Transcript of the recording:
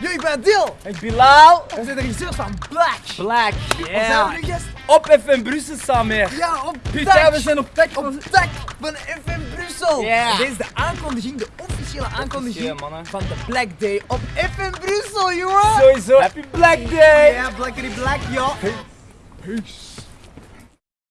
Yo, ik ben Adil. Ik Bilal. We zijn de regisseurs van Black. Black. we zijn we nu. Op FM Brussel samen. Ja, op Putain, Ja, we zijn op tech Op tech van FM Brussel. Ja. Dit is de aankondiging, de officiële aankondiging van de Black Day op FM Brussel, jongen. Sowieso. Happy Black Day. Ja, Blackery Black, joh. Peace.